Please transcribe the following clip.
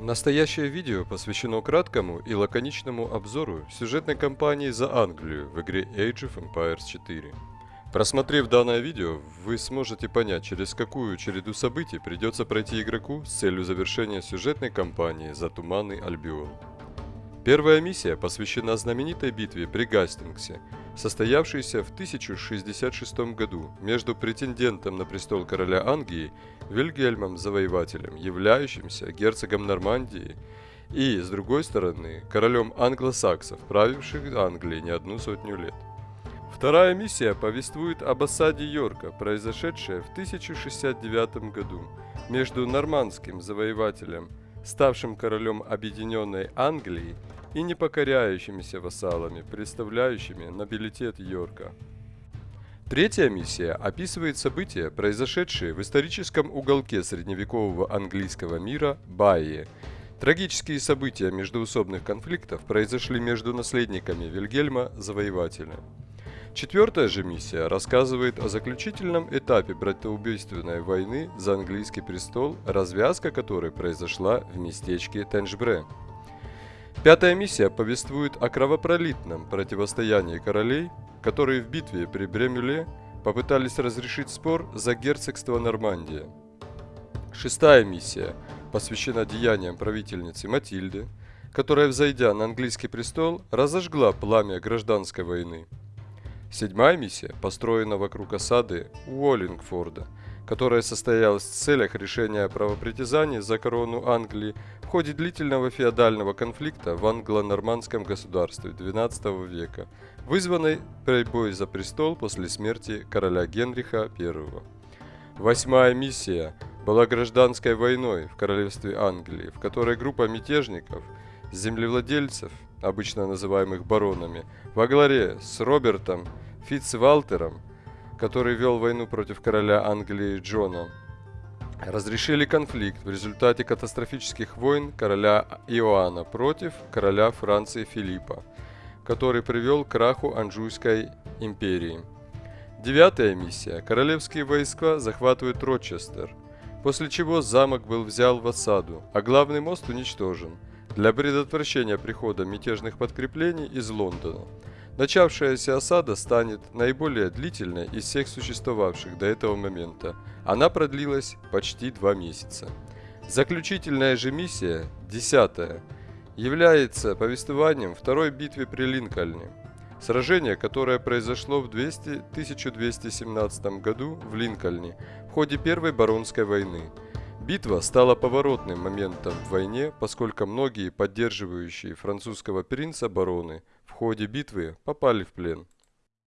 Настоящее видео посвящено краткому и лаконичному обзору сюжетной кампании за Англию в игре Age of Empires 4. Просмотрев данное видео, вы сможете понять, через какую череду событий придется пройти игроку с целью завершения сюжетной кампании за Туманный Альбион. Первая миссия посвящена знаменитой битве при Гастингсе, состоявшейся в 1066 году между претендентом на престол короля Англии Вильгельмом Завоевателем, являющимся герцогом Нормандии, и, с другой стороны, королем англосаксов, правивших Англией не одну сотню лет. Вторая миссия повествует об осаде Йорка, произошедшей в 1069 году между нормандским завоевателем, ставшим королем Объединенной Англии, и непокоряющимися вассалами, представляющими нобилитет Йорка. Третья миссия описывает события, произошедшие в историческом уголке средневекового английского мира Байи. Трагические события междуусобных конфликтов произошли между наследниками Вильгельма Завоевателя. Четвертая же миссия рассказывает о заключительном этапе братоубийственной войны за английский престол, развязка которой произошла в местечке Тенджбре. Пятая миссия повествует о кровопролитном противостоянии королей, которые в битве при Бремюле попытались разрешить спор за герцогство Нормандия. Шестая миссия посвящена деяниям правительницы Матильды, которая, взойдя на английский престол, разожгла пламя гражданской войны. Седьмая миссия построена вокруг осады Уоллингфорда – которая состоялась в целях решения правопритязаний за корону Англии в ходе длительного феодального конфликта в англо-нормандском государстве XII века, вызванной борьбой за престол после смерти короля Генриха I. Восьмая миссия была гражданской войной в королевстве Англии, в которой группа мятежников, землевладельцев, обычно называемых баронами, во главе с Робертом Фитцвалтером который вел войну против короля Англии Джона, разрешили конфликт в результате катастрофических войн короля Иоанна против короля Франции Филиппа, который привел к краху Анжуйской империи. Девятая миссия. Королевские войска захватывают Рочестер, после чего замок был взял в осаду, а главный мост уничтожен для предотвращения прихода мятежных подкреплений из Лондона – Начавшаяся осада станет наиболее длительной из всех существовавших до этого момента. Она продлилась почти два месяца. Заключительная же миссия, десятая, является повествованием второй битвы при Линкольне. Сражение, которое произошло в 200, 1217 году в Линкольне в ходе Первой Баронской войны. Битва стала поворотным моментом в войне, поскольку многие поддерживающие французского принца бароны в ходе битвы попали в плен.